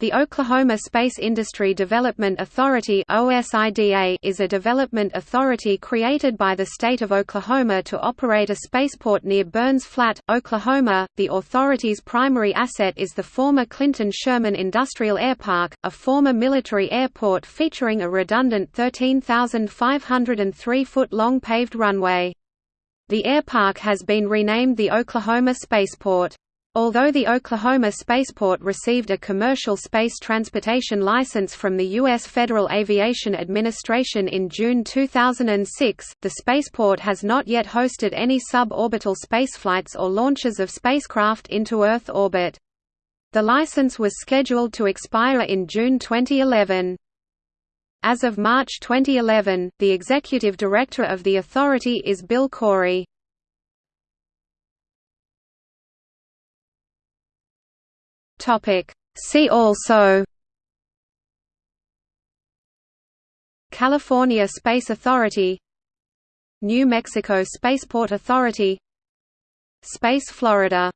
The Oklahoma Space Industry Development Authority is a development authority created by the state of Oklahoma to operate a spaceport near Burns Flat, Oklahoma. The authority's primary asset is the former Clinton Sherman Industrial Airpark, a former military airport featuring a redundant 13,503-foot long paved runway. The airpark has been renamed the Oklahoma Spaceport. Although the Oklahoma Spaceport received a commercial space transportation license from the U.S. Federal Aviation Administration in June 2006, the spaceport has not yet hosted any suborbital spaceflights or launches of spacecraft into Earth orbit. The license was scheduled to expire in June 2011. As of March 2011, the executive director of the authority is Bill Khourie. Topic. See also California Space Authority New Mexico Spaceport Authority Space Florida